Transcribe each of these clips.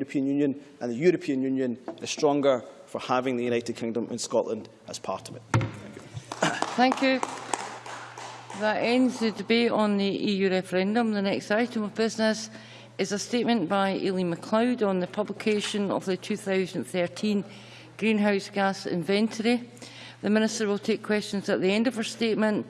European Union, and the European Union is stronger for having the United Kingdom and Scotland as part of it. Thank you. Thank you. That ends the debate on the EU referendum. The next item of business is a statement by Aileen MacLeod on the publication of the 2013 greenhouse gas inventory. The Minister will take questions at the end of her statement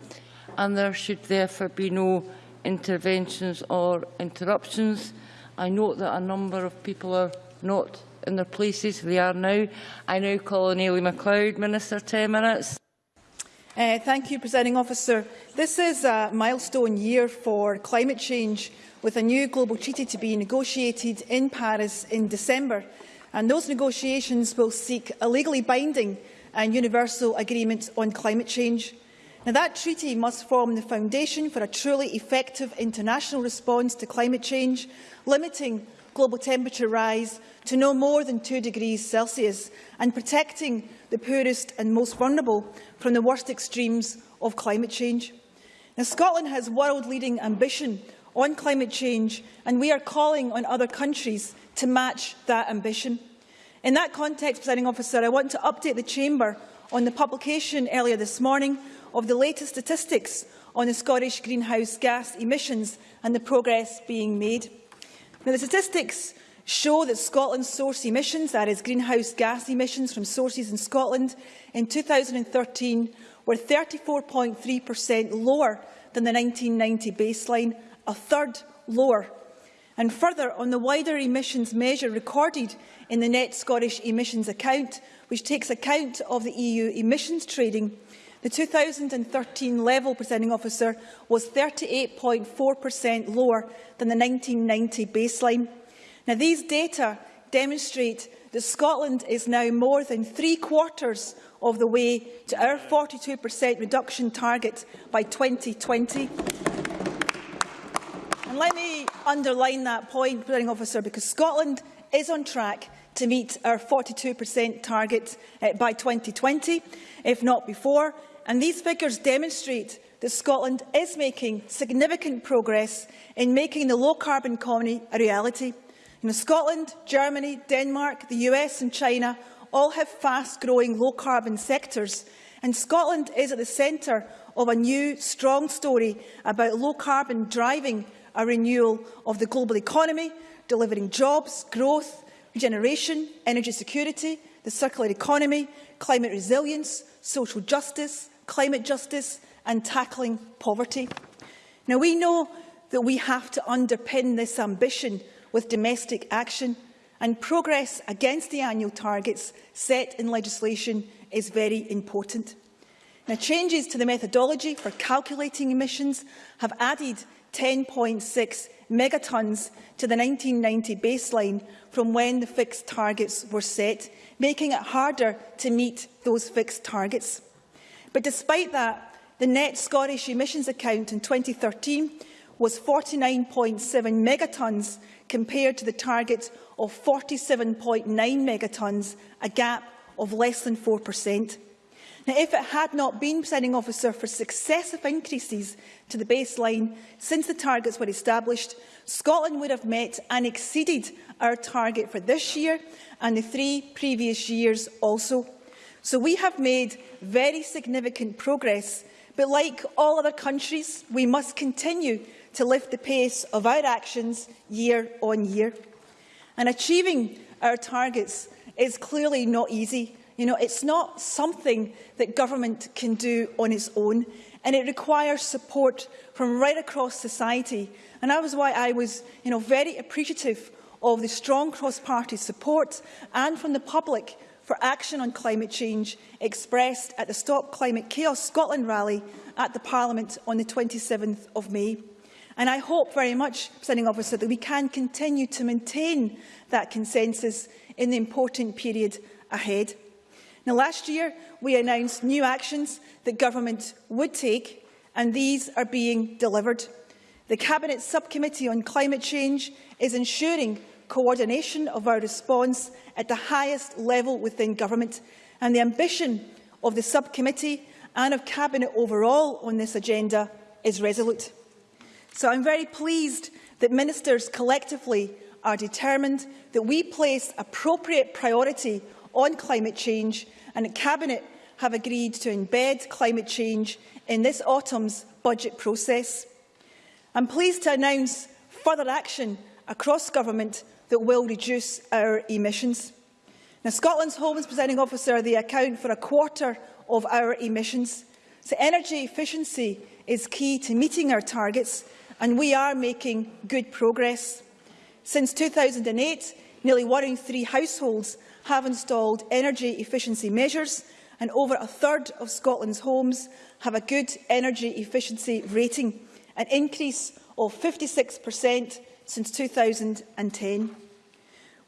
and there should therefore be no interventions or interruptions. I note that a number of people are not in their places. They are now. I now call on Ailey MacLeod, Minister, 10 minutes. Uh, thank you, Presiding Officer. This is a milestone year for climate change, with a new global treaty to be negotiated in Paris in December. And those negotiations will seek a legally binding and universal agreement on climate change. Now, that treaty must form the foundation for a truly effective international response to climate change, limiting global temperature rise to no more than 2 degrees Celsius and protecting the poorest and most vulnerable from the worst extremes of climate change. Now, Scotland has world-leading ambition on climate change and we are calling on other countries to match that ambition. In that context, Presiding Officer, I want to update the Chamber on the publication earlier this morning of the latest statistics on the Scottish greenhouse gas emissions and the progress being made. Now, the statistics show that Scotland's source emissions, that is greenhouse gas emissions from sources in Scotland, in 2013 were 34.3% lower than the 1990 baseline, a third lower. And further, on the wider emissions measure recorded in the Net Scottish Emissions Account, which takes account of the EU emissions trading, The 2013 level, presenting officer, was 38.4% lower than the 1990 baseline. Now, these data demonstrate that Scotland is now more than three quarters of the way to our 42% reduction target by 2020. And let me underline that point, presenting officer, because Scotland is on track to meet our 42% target uh, by 2020, if not before. And these figures demonstrate that Scotland is making significant progress in making the low-carbon economy a reality. You know, Scotland, Germany, Denmark, the US and China all have fast-growing low-carbon sectors, and Scotland is at the centre of a new, strong story about low-carbon driving a renewal of the global economy, delivering jobs, growth, regeneration, energy security, the circular economy, climate resilience, social justice, climate justice and tackling poverty. Now, we know that we have to underpin this ambition with domestic action and progress against the annual targets set in legislation is very important. Now, changes to the methodology for calculating emissions have added 10.6 megatons to the 1990 baseline from when the fixed targets were set, making it harder to meet those fixed targets. But despite that, the net Scottish emissions account in 2013 was 49.7 megatons compared to the target of 47.9 megatons, a gap of less than 4%. Now, if it had not been, presiding officer, for successive increases to the baseline since the targets were established, Scotland would have met and exceeded our target for this year and the three previous years also. So we have made very significant progress, but like all other countries, we must continue to lift the pace of our actions year on year. And achieving our targets is clearly not easy. You know, it's not something that government can do on its own, and it requires support from right across society. And that was why I was you know, very appreciative of the strong cross-party support and from the public for action on climate change expressed at the Stop Climate Chaos Scotland rally at the Parliament on the 27th of May. And I hope very much, Presiding Officer, that we can continue to maintain that consensus in the important period ahead. Now, last year, we announced new actions that Government would take, and these are being delivered. The Cabinet Subcommittee on Climate Change is ensuring coordination of our response at the highest level within government and the ambition of the subcommittee and of Cabinet overall on this agenda is resolute. So I'm very pleased that ministers collectively are determined that we place appropriate priority on climate change and that Cabinet have agreed to embed climate change in this autumn's budget process. I'm pleased to announce further action across government that will reduce our emissions. Now, Scotland's Homes Presiding Officer, they account for a quarter of our emissions. So energy efficiency is key to meeting our targets, and we are making good progress. Since 2008, nearly one in three households have installed energy efficiency measures, and over a third of Scotland's homes have a good energy efficiency rating, an increase of 56% since 2010.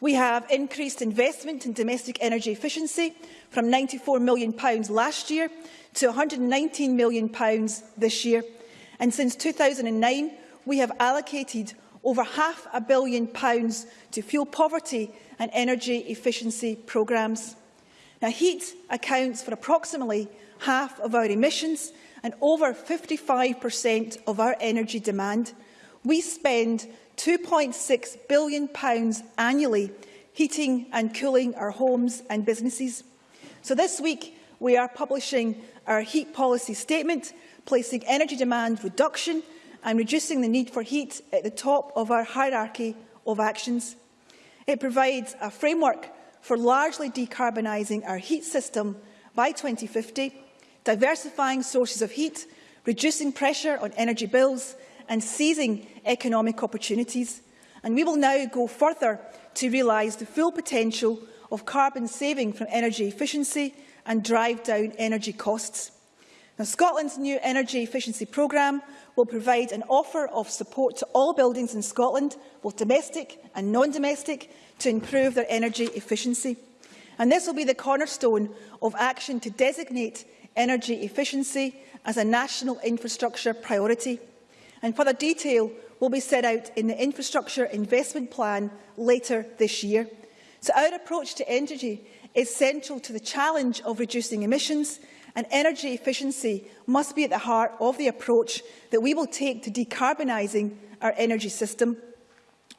We have increased investment in domestic energy efficiency from £94 million last year to £119 million this year. And since 2009, we have allocated over half a billion pounds to fuel poverty and energy efficiency programmes. Now, heat accounts for approximately half of our emissions and over 55% of our energy demand. We spend £2.6 billion annually heating and cooling our homes and businesses. So this week, we are publishing our heat policy statement, placing energy demand reduction and reducing the need for heat at the top of our hierarchy of actions. It provides a framework for largely decarbonising our heat system by 2050, diversifying sources of heat, reducing pressure on energy bills and seizing economic opportunities. And we will now go further to realise the full potential of carbon saving from energy efficiency and drive down energy costs. Now, Scotland's new energy efficiency programme will provide an offer of support to all buildings in Scotland, both domestic and non-domestic, to improve their energy efficiency. And this will be the cornerstone of action to designate energy efficiency as a national infrastructure priority. And further detail will be set out in the Infrastructure Investment Plan later this year. So our approach to energy is central to the challenge of reducing emissions and energy efficiency must be at the heart of the approach that we will take to decarbonising our energy system.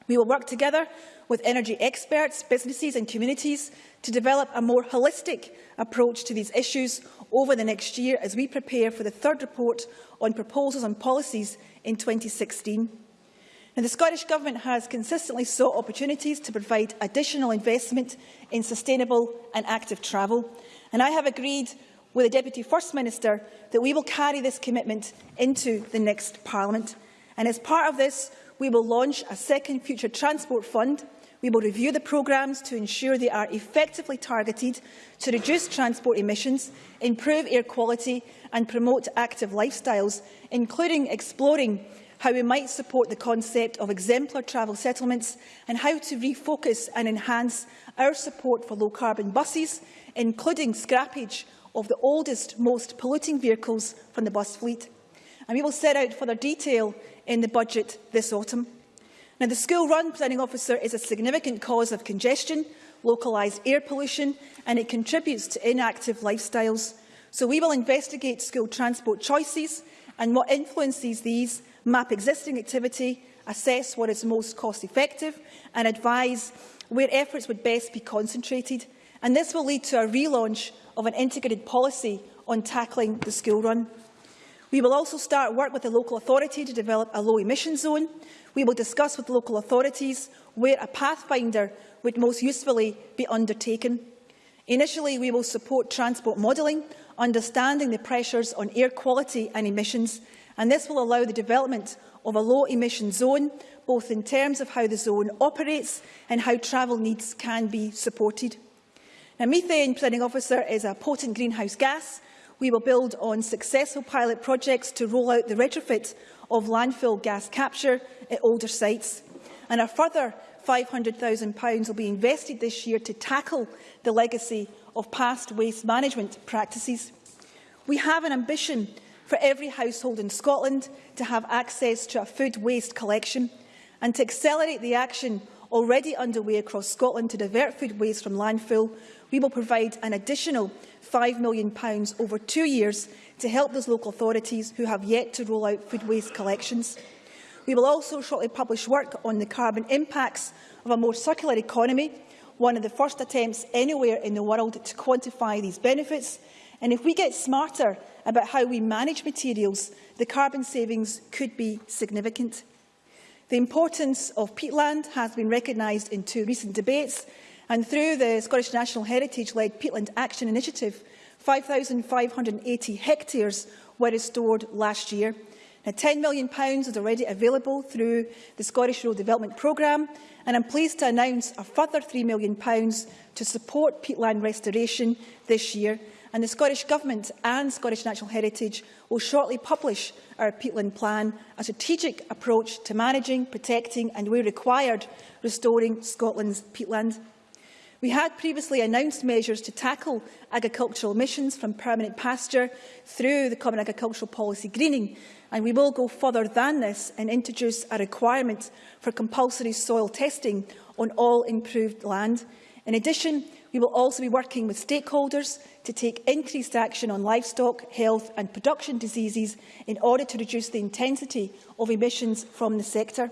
We will work together with energy experts, businesses and communities to develop a more holistic approach to these issues over the next year as we prepare for the third report on proposals and policies in 2016. Now, the Scottish Government has consistently sought opportunities to provide additional investment in sustainable and active travel, and I have agreed with the Deputy First Minister that we will carry this commitment into the next Parliament. And as part of this, we will launch a second Future Transport Fund. We will review the programmes to ensure they are effectively targeted to reduce transport emissions, improve air quality and promote active lifestyles, including exploring how we might support the concept of exemplar travel settlements and how to refocus and enhance our support for low-carbon buses, including scrappage of the oldest, most polluting vehicles from the bus fleet. And we will set out further detail in the budget this autumn. Now, the school run presiding officer is a significant cause of congestion, localised air pollution, and it contributes to inactive lifestyles. So we will investigate school transport choices and what influences these map existing activity, assess what is most cost-effective and advise where efforts would best be concentrated. And this will lead to a relaunch of an integrated policy on tackling the school run. We will also start work with the local authority to develop a low-emission zone. We will discuss with local authorities where a pathfinder would most usefully be undertaken. Initially, we will support transport modelling, understanding the pressures on air quality and emissions, and this will allow the development of a low-emission zone, both in terms of how the zone operates and how travel needs can be supported. Now, methane, presiding officer, is a potent greenhouse gas. We will build on successful pilot projects to roll out the retrofit of landfill gas capture at older sites. And a further £500,000 will be invested this year to tackle the legacy of past waste management practices. We have an ambition for every household in Scotland to have access to a food waste collection and to accelerate the action already underway across Scotland to divert food waste from landfill, we will provide an additional £5 million over two years to help those local authorities who have yet to roll out food waste collections. We will also shortly publish work on the carbon impacts of a more circular economy, one of the first attempts anywhere in the world to quantify these benefits. And if we get smarter about how we manage materials, the carbon savings could be significant. The importance of peatland has been recognised in two recent debates, and through the Scottish Natural Heritage-led Peatland Action Initiative, 5,580 hectares were restored last year. Now, £10 million is already available through the Scottish Rural Development Programme, and I'm pleased to announce a further £3 million to support peatland restoration this year. And the Scottish Government and Scottish Natural Heritage will shortly publish our peatland plan, a strategic approach to managing, protecting and, where required, restoring Scotland's peatland. We had previously announced measures to tackle agricultural emissions from permanent pasture through the Common Agricultural Policy greening, and we will go further than this and introduce a requirement for compulsory soil testing on all improved land. In addition, we will also be working with stakeholders to take increased action on livestock, health and production diseases in order to reduce the intensity of emissions from the sector.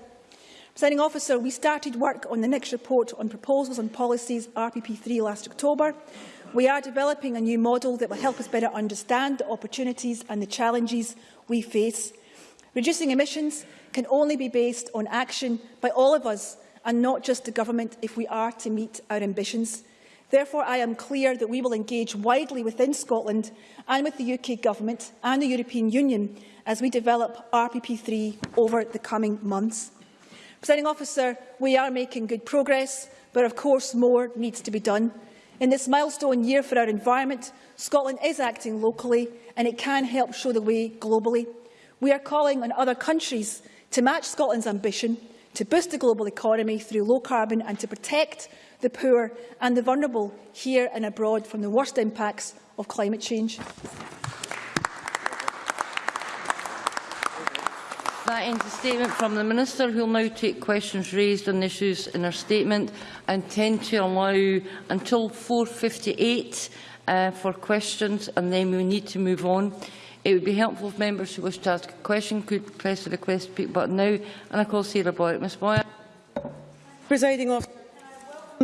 Presiding officer, we started work on the next report on proposals and policies RPP3 last October. We are developing a new model that will help us better understand the opportunities and the challenges we face. Reducing emissions can only be based on action by all of us and not just the government if we are to meet our ambitions. Therefore, I am clear that we will engage widely within Scotland and with the UK Government and the European Union as we develop RPP3 over the coming months. Presiding officer, we are making good progress, but of course more needs to be done. In this milestone year for our environment, Scotland is acting locally and it can help show the way globally. We are calling on other countries to match Scotland's ambition to boost the global economy through low carbon and to protect the poor and the vulnerable here and abroad from the worst impacts of climate change. That ends the statement from the Minister, who will now take questions raised on issues in her statement. I intend to allow until 4.58 uh, for questions, and then we need to move on. It would be helpful if members who wish to ask a question could press the request speak button now. And I call Sarah Boyer. Ms Boyer. Presiding officer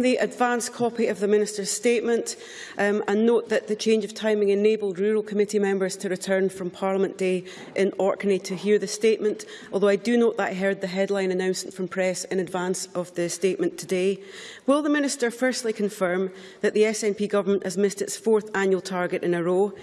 the advance copy of the Minister's statement um, and note that the change of timing enabled rural committee members to return from Parliament Day in Orkney to hear the statement, although I do note that I heard the headline announcement from press in advance of the statement today. Will the Minister firstly confirm that the SNP government has missed its fourth annual target in a row?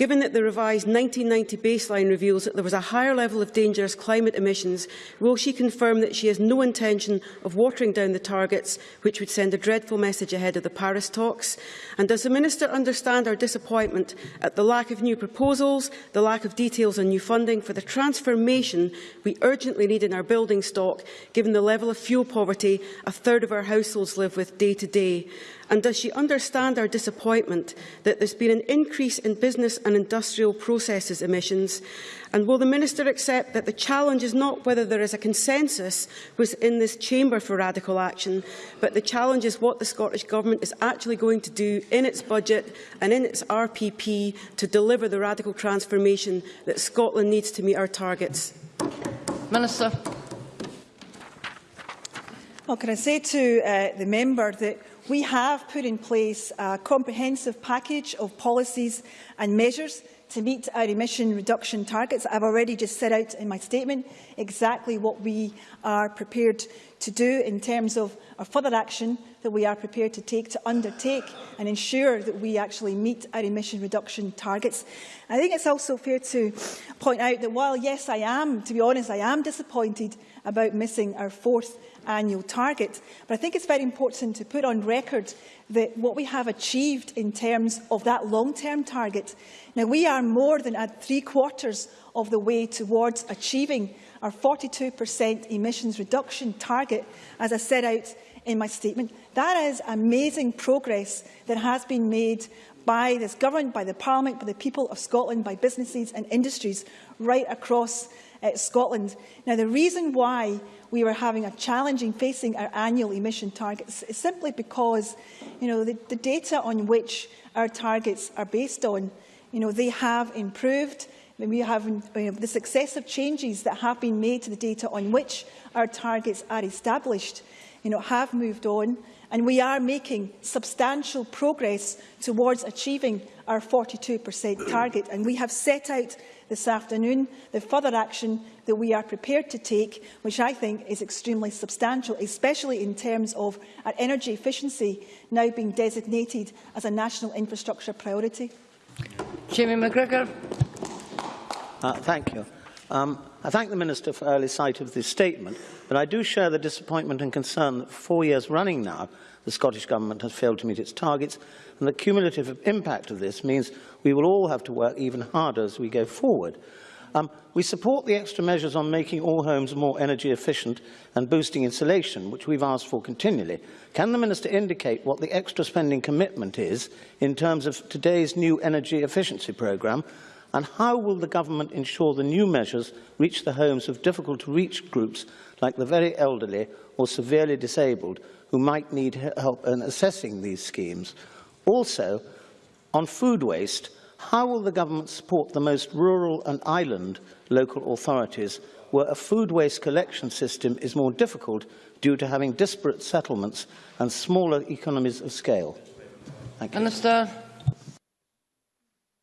Given that the revised 1990 baseline reveals that there was a higher level of dangerous climate emissions, will she confirm that she has no intention of watering down the targets, which would send a dreadful message ahead of the Paris talks? And does the Minister understand our disappointment at the lack of new proposals, the lack of details on new funding for the transformation we urgently need in our building stock, given the level of fuel poverty a third of our households live with day to day? And does she understand our disappointment that there's been an increase in business and industrial processes emissions? And will the Minister accept that the challenge is not whether there is a consensus within this chamber for radical action, but the challenge is what the Scottish Government is actually going to do in its budget and in its RPP to deliver the radical transformation that Scotland needs to meet our targets? Minister. Well, can I say to uh, the member that we have put in place a comprehensive package of policies and measures to meet our emission reduction targets. I've already just set out in my statement exactly what we are prepared to do in terms of our further action that we are prepared to take to undertake and ensure that we actually meet our emission reduction targets. I think it's also fair to point out that while, yes, I am, to be honest, I am disappointed about missing our fourth annual target. But I think it's very important to put on record that what we have achieved in terms of that long-term target. Now, we are more than at three quarters of the way towards achieving our 42% emissions reduction target, as I set out in my statement. That is amazing progress that has been made by this government, by the Parliament, by the people of Scotland, by businesses and industries right across uh, Scotland. Now, the reason why we were having a challenging facing our annual emission targets is simply because you know, the, the data on which our targets are based on, you know, they have improved. We have you know, the successive changes that have been made to the data on which our targets are established you know, have moved on and we are making substantial progress towards achieving our 42% target. And we have set out this afternoon the further action that we are prepared to take, which I think is extremely substantial, especially in terms of our energy efficiency now being designated as a national infrastructure priority. Jamie McGrigor. Uh, thank you. Um, I thank the Minister for early sight of this statement, but I do share the disappointment and concern that for four years running now, the Scottish Government has failed to meet its targets, and the cumulative impact of this means we will all have to work even harder as we go forward. Um, we support the extra measures on making all homes more energy efficient and boosting insulation, which we've asked for continually. Can the Minister indicate what the extra spending commitment is in terms of today's new energy efficiency programme And how will the government ensure the new measures reach the homes of difficult-to-reach groups like the very elderly or severely disabled who might need help in assessing these schemes? Also, on food waste, how will the government support the most rural and island local authorities where a food waste collection system is more difficult due to having disparate settlements and smaller economies of scale? Thank you. Minister.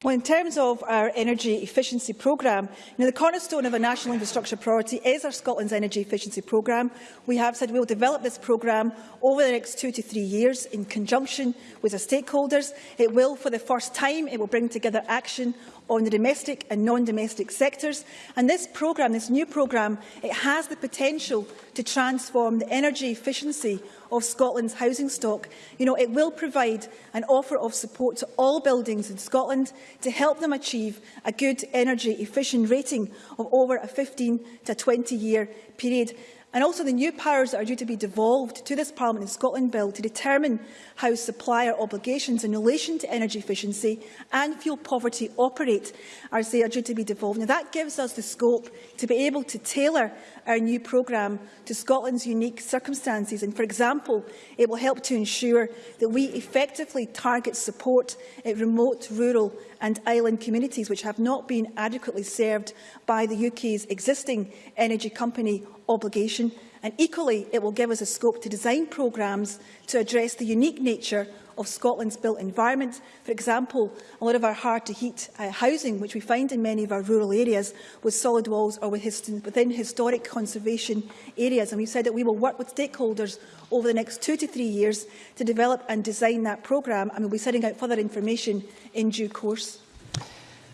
Well, in terms of our energy efficiency programme, you know, the cornerstone of a national infrastructure priority is our Scotland's energy efficiency programme. We have said we will develop this programme over the next two to three years in conjunction with our stakeholders. It will, for the first time, it will bring together action on the domestic and non-domestic sectors. And this programme, this new programme, it has the potential to transform the energy efficiency of Scotland's housing stock. You know, it will provide an offer of support to all buildings in Scotland to help them achieve a good energy efficient rating of over a 15 to 20 year period. And also the new powers that are due to be devolved to this Parliament and Scotland Bill to determine how supplier obligations in relation to energy efficiency and fuel poverty operate as they are due to be devolved. Now, that gives us the scope to be able to tailor our new programme to Scotland's unique circumstances. And, for example, it will help to ensure that we effectively target support at remote, rural and island communities which have not been adequately served by the UK's existing energy company obligation. And equally, it will give us a scope to design programmes to address the unique nature of Scotland's built environment. For example, a lot of our hard-to-heat uh, housing, which we find in many of our rural areas, with solid walls or with within historic conservation areas. And we've said that we will work with stakeholders over the next two to three years to develop and design that programme, and we'll be setting out further information in due course.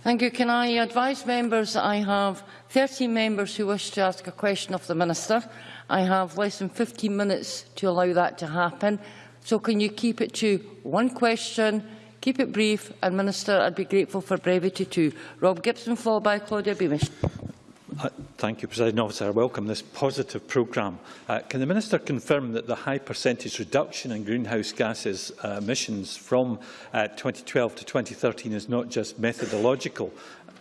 Thank you. Can I advise members I have 13 members who wish to ask a question of the Minister. I have less than 15 minutes to allow that to happen. So can you keep it to one question, keep it brief, and Minister, I'd be grateful for brevity too. Rob Gibson, followed by Claudia Beamish. Uh, thank you, President Officer. I welcome this positive programme. Uh, can the Minister confirm that the high percentage reduction in greenhouse gases uh, emissions from uh, 2012 to 2013 is not just methodological?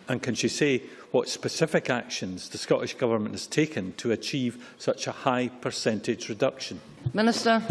And can she say what specific actions the Scottish Government has taken to achieve such a high percentage reduction? Minister.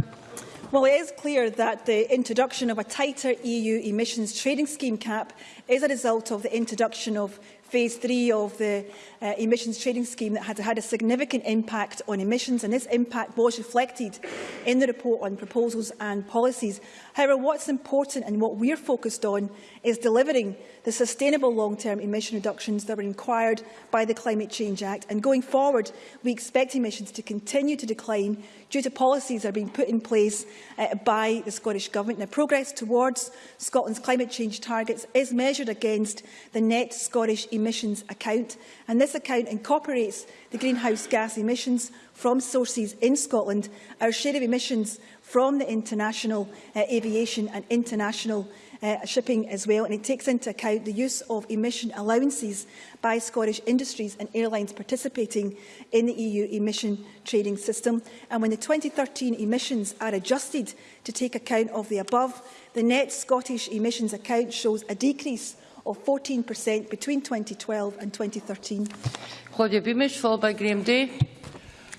Well, it is clear that the introduction of a tighter EU emissions trading scheme cap is a result of the introduction of phase three of the uh, emissions trading scheme that had had a significant impact on emissions and this impact was reflected in the report on proposals and policies. However, what's important and what we're focused on is delivering the sustainable long-term emission reductions that were required by the Climate Change Act. And going forward, we expect emissions to continue to decline due to policies that are being put in place uh, by the Scottish Government. Now, progress towards Scotland's climate change targets is measured against the net Scottish emissions account, and this account incorporates the greenhouse gas emissions from sources in Scotland, our share of emissions from the international uh, aviation and international uh, shipping as well, and it takes into account the use of emission allowances by Scottish industries and airlines participating in the EU emission trading system. And when the 2013 emissions are adjusted to take account of the above, the net Scottish emissions account shows a decrease of 14% between 2012 and 2013. Claudia Beamish, followed by Graham Day.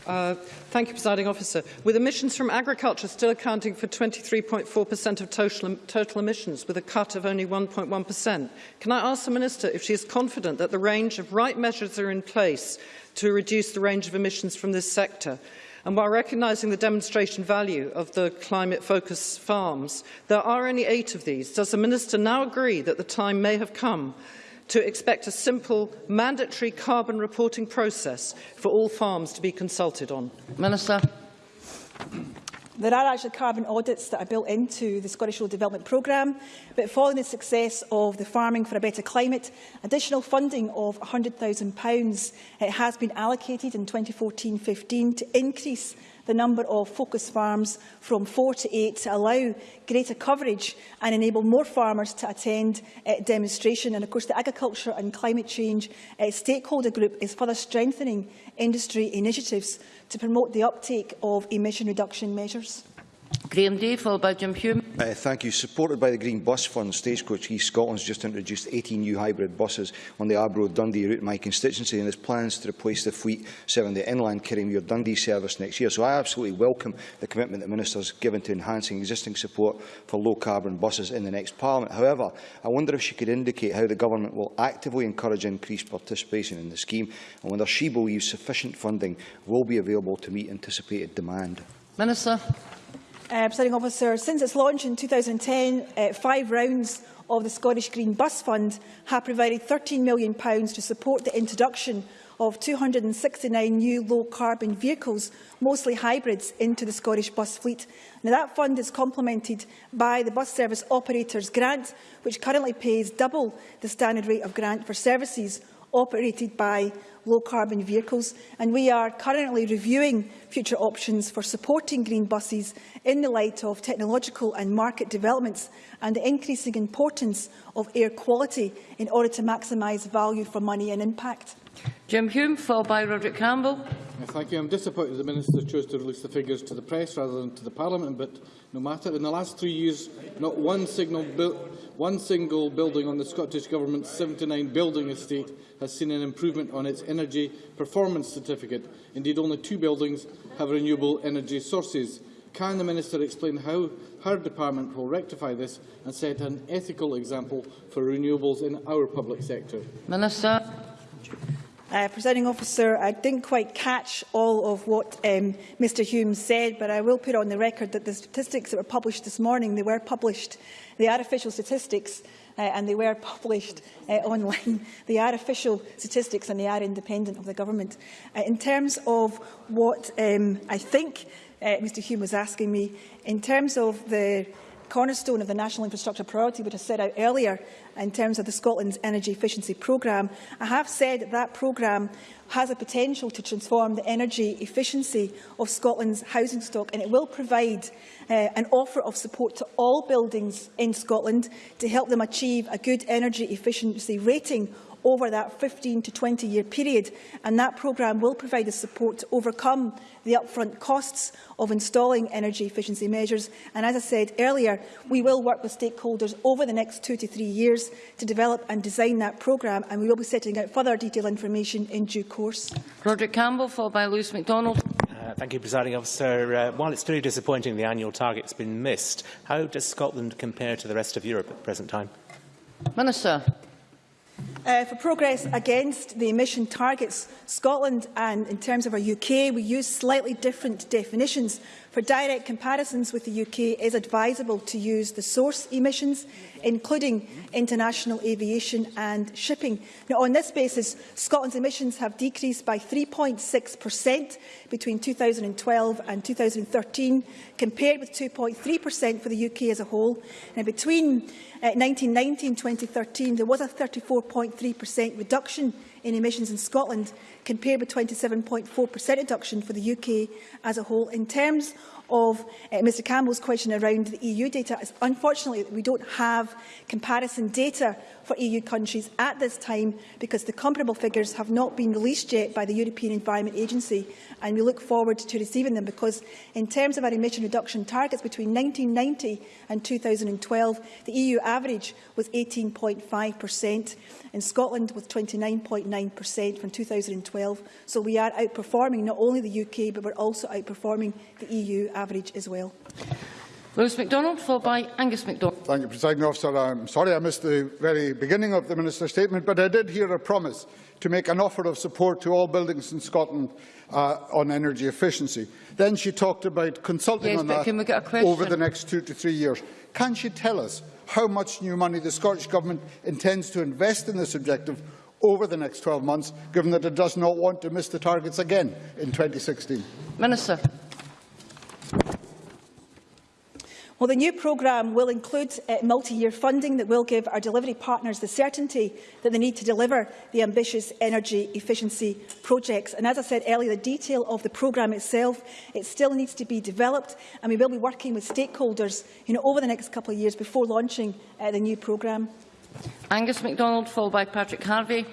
Uh, thank you, Presiding Officer. With emissions from agriculture still accounting for 23.4% of total, total emissions, with a cut of only 1.1%, can I ask the Minister if she is confident that the range of right measures are in place to reduce the range of emissions from this sector? And while recognising the demonstration value of the climate-focused farms, there are only eight of these. Does the Minister now agree that the time may have come to expect a simple, mandatory carbon reporting process for all farms to be consulted on? Minister. There are actually carbon audits that are built into the Scottish Rural Development Programme, but following the success of the Farming for a Better Climate, additional funding of £100,000 uh, has been allocated in 2014-15 to increase the number of focus farms from four to eight to allow greater coverage and enable more farmers to attend uh, demonstration. And of course, the Agriculture and Climate Change uh, Stakeholder Group is further strengthening industry initiatives to promote the uptake of emission reduction measures. Graeme Dey, followed by Jim Hume. Uh, thank you. Supported by the Green Bus Fund, Stagecoach East Scotland has just introduced 18 new hybrid buses on the Arbroath-Dundee route in my constituency and has plans to replace the fleet serving the inland Kirriemuir-Dundee service next year. So I absolutely welcome the commitment the Minister has given to enhancing existing support for low-carbon buses in the next Parliament. However, I wonder if she could indicate how the Government will actively encourage increased participation in the scheme and whether she believes sufficient funding will be available to meet anticipated demand. Minister. Uh, Presiding officer, since its launch in 2010, uh, five rounds of the Scottish Green Bus Fund have provided £13 million to support the introduction of 269 new low-carbon vehicles, mostly hybrids, into the Scottish bus fleet. Now, that fund is complemented by the Bus Service Operators Grant, which currently pays double the standard rate of grant for services operated by low-carbon vehicles, and we are currently reviewing future options for supporting green buses in the light of technological and market developments and the increasing importance of air quality in order to maximise value for money and impact. Jim Hume, followed by Roderick Campbell. Uh, thank you. I'm disappointed the Minister chose to release the figures to the press rather than to the Parliament, but no matter. In the last three years, not one, signal one single building on the Scottish Government's 79 building estate has seen an improvement on its energy performance certificate. Indeed, only two buildings have renewable energy sources. Can the Minister explain how her department will rectify this and set an ethical example for renewables in our public sector? Minister. Uh, Presiding officer, I didn't quite catch all of what um, Mr Hume said, but I will put on the record that the statistics that were published this morning, they were published, they are official statistics, uh, and they were published uh, online. They are official statistics and they are independent of the government. Uh, in terms of what um, I think uh, Mr Hume was asking me, in terms of the cornerstone of the National Infrastructure Priority, which I set out earlier in terms of the Scotland's Energy Efficiency Programme. I have said that that programme has a potential to transform the energy efficiency of Scotland's housing stock and it will provide uh, an offer of support to all buildings in Scotland to help them achieve a good energy efficiency rating over that 15 to 20 year period and that programme will provide the support to overcome the upfront costs of installing energy efficiency measures and as I said earlier we will work with stakeholders over the next two to three years to develop and design that programme and we will be setting out further detailed information in due course. Roderick Campbell followed by Lewis MacDonald. Uh, thank you, Presiding Officer. Uh, while it's very disappointing the annual target has been missed, how does Scotland compare to the rest of Europe at the present time? Minister. Uh, for progress against the emission targets, Scotland and in terms of our UK, we use slightly different definitions. For direct comparisons with the UK, it is advisable to use the source emissions, including international aviation and shipping. Now, on this basis, Scotland's emissions have decreased by 3.6% between 2012 and 2013, compared with 2.3% for the UK as a whole. Now, between uh, 1990 and 2013, there was a 34.3% reduction in emissions in Scotland, compared with 27.4% reduction for the UK as a whole. In terms of uh, Mr Campbell's question around the EU data, unfortunately we don't have comparison data for EU countries at this time because the comparable figures have not been released yet by the European Environment Agency and we look forward to receiving them because in terms of our emission reduction targets between 1990 and 2012 the EU average was 18.5%. In Scotland with 29.9% from 2012. So we are outperforming not only the UK, but we're also outperforming the EU average as well. Lewis MacDonald, followed by Angus MacDonald. Thank you, Presiding Officer. I'm sorry I missed the very beginning of the Minister's statement, but I did hear a promise to make an offer of support to all buildings in Scotland uh, on energy efficiency. Then she talked about consulting Yes, on that can we get a question? over the next two to three years. Can she tell us how much new money the Scottish Government intends to invest in this objective over the next 12 months, given that it does not want to miss the targets again in 2016? Minister. Well, the new programme will include uh, multi-year funding that will give our delivery partners the certainty that they need to deliver the ambitious energy efficiency projects. And as I said earlier, the detail of the programme itself, it still needs to be developed, and we will be working with stakeholders you know, over the next couple of years before launching uh, the new programme. Angus MacDonald, followed by Patrick Harvie.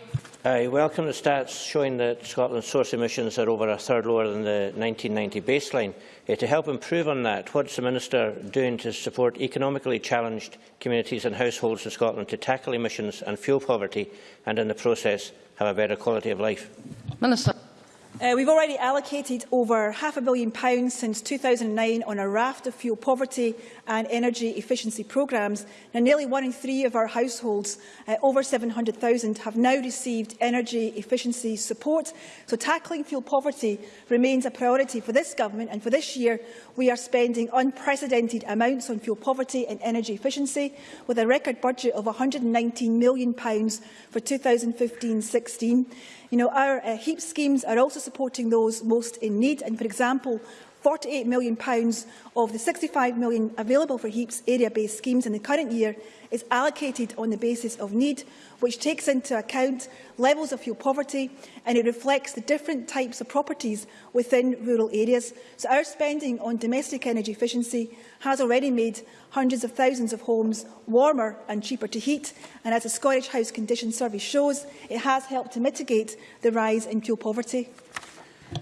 I welcome the stats showing that Scotland's source emissions are over a third lower than the 1990 baseline. Uh, to help improve on that, what is the Minister doing to support economically challenged communities and households in Scotland to tackle emissions and fuel poverty and in the process have a better quality of life? Minister. Uh, we've already allocated over half a billion pounds since 2009 on a raft of fuel poverty and energy efficiency programmes. Now, nearly one in three of our households, uh, over 700,000, have now received energy efficiency support. So tackling fuel poverty remains a priority for this government, and for this year we are spending unprecedented amounts on fuel poverty and energy efficiency, with a record budget of £119 million for 2015-16. You know, our uh, HEAP schemes are also supporting those most in need, and for example, £48 million of the £65 million available for HEEPS area-based schemes in the current year is allocated on the basis of need, which takes into account levels of fuel poverty and it reflects the different types of properties within rural areas. So our spending on domestic energy efficiency has already made hundreds of thousands of homes warmer and cheaper to heat, and as the Scottish House Condition Survey shows, it has helped to mitigate the rise in fuel poverty.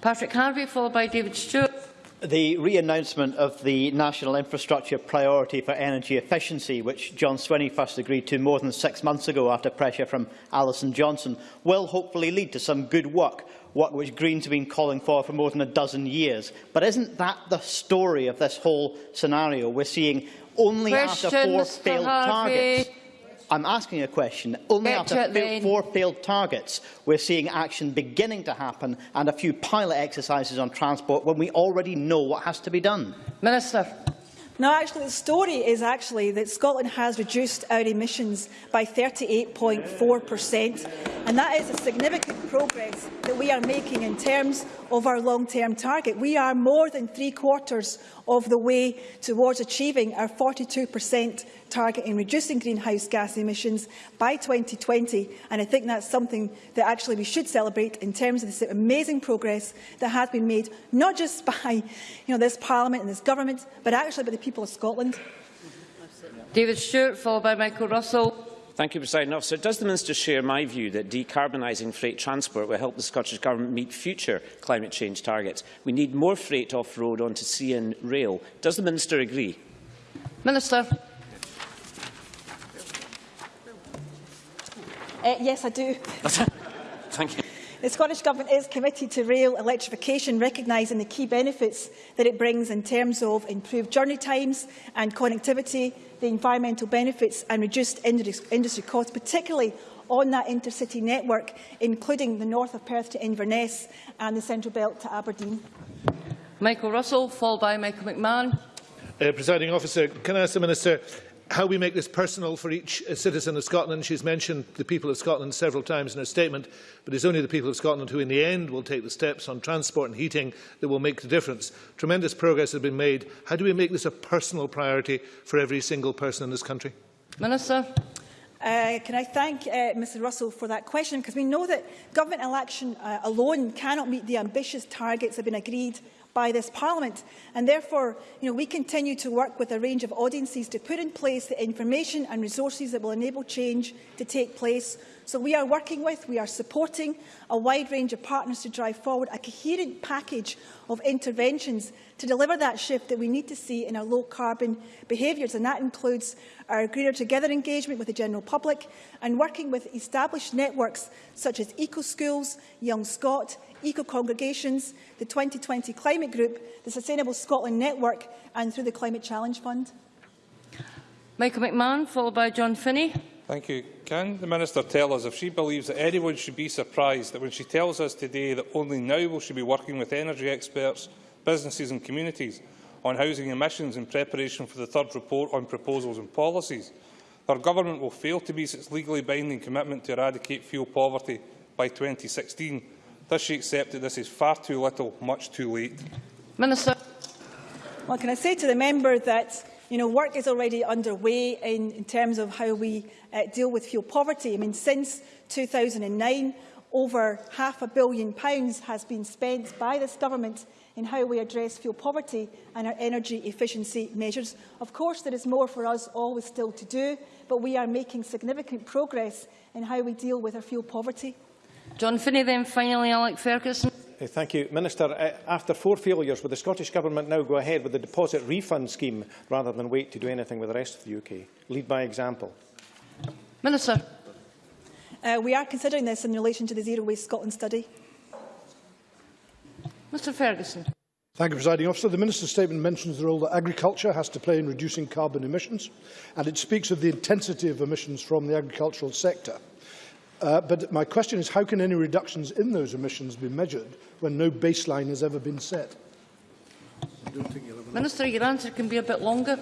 Patrick Harvie, followed by David Stewart. The re-announcement of the National Infrastructure Priority for Energy Efficiency, which John Swinney first agreed to more than six months ago after pressure from Alison Johnstone, will hopefully lead to some good work, work which Greens have been calling for for more than a dozen years. But isn't that the story of this whole scenario? We're seeing only Questions after four failed targets. I'm asking a question. Only Get after to then. four failed targets, we're seeing action beginning to happen and a few pilot exercises on transport when we already know what has to be done. Minister. No, actually, the story is actually that Scotland has reduced our emissions by 38.4%, and that is a significant progress that we are making in terms of our long-term target. We are more than three quarters of the way towards achieving our 42% target in reducing greenhouse gas emissions by 2020, and I think that's something that actually we should celebrate in terms of this amazing progress that has been made, not just by you know, this Parliament and this Government, but actually by the people of Scotland. David Stewart, followed by Michael Russell. Thank you, President Officer. Does the Minister share my view that decarbonising freight transport will help the Scottish Government meet future climate change targets? We need more freight off-road onto sea and rail. Does the Minister agree? Minister. Uh, yes, I do. Thank you. The Scottish Government is committed to rail electrification, recognising the key benefits that it brings in terms of improved journey times and connectivity, the environmental benefits and reduced industry costs, particularly on that intercity network, including the north of Perth to Inverness and the Central Belt to Aberdeen. Michael Russell, followed by Michael McMahon. Uh, Presiding officer, can I ask the Minister how we make this personal for each uh, citizen of Scotland. She's mentioned the people of Scotland several times in her statement, but it's only the people of Scotland who in the end will take the steps on transport and heating that will make the difference. Tremendous progress has been made. How do we make this a personal priority for every single person in this country? Minister. Uh, can I thank uh, Mr Russell for that question? Because we know that government election uh, alone cannot meet the ambitious targets that have been agreed by this Parliament. And therefore, you know, we continue to work with a range of audiences to put in place the information and resources that will enable change to take place. So we are working with, we are supporting a wide range of partners to drive forward a coherent package of interventions to deliver that shift that we need to see in our low-carbon behaviours. And that includes our Greener Together engagement with the general public and working with established networks such as Eco-Schools, Young Scot, Eco-Congregations, the 2020 Climate Group, the Sustainable Scotland Network and through the Climate Challenge Fund. Michael McMahon, followed by John Finnie. Thank you. Can the Minister tell us if she believes that anyone should be surprised that when she tells us today that only now will she be working with energy experts, businesses and communities on housing emissions in preparation for the third report on proposals and policies, her government will fail to meet its legally binding commitment to eradicate fuel poverty by 2016? Does she accept that this is far too little, much too late? Minister. Well, can I say to the member that you know, work is already underway in, in terms of how we uh, deal with fuel poverty. I mean, since 2009, over half a billion pounds has been spent by this government in how we address fuel poverty and our energy efficiency measures. Of course, there is more for us always still to do, but we are making significant progress in how we deal with our fuel poverty. John Finnie, then finally Alex Fergusson. Thank you. Minister, uh, after four failures, will the Scottish Government now go ahead with the deposit refund scheme rather than wait to do anything with the rest of the UK? Lead by example. Minister. Uh, we are considering this in relation to the Zero Waste Scotland study. Mr Ferguson. Thank you, Presiding Officer. The Minister's statement mentions the role that agriculture has to play in reducing carbon emissions, and it speaks of the intensity of emissions from the agricultural sector. Uh, but my question is, how can any reductions in those emissions be measured when no baseline has ever been set? Minister, your answer can be a bit longer.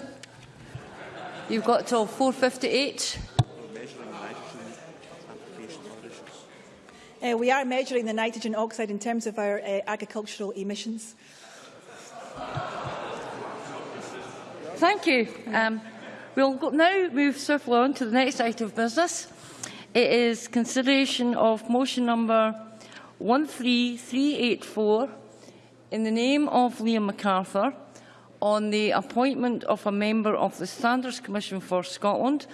You've got till 4.58. Uh, we are measuring the nitrogen oxide in terms of our uh, agricultural emissions. Thank you. Um, we'll now move swiftly on to the next item of business. It is consideration of motion number 13384 in the name of Liam McArthur on the appointment of a member of the Standards Commission for Scotland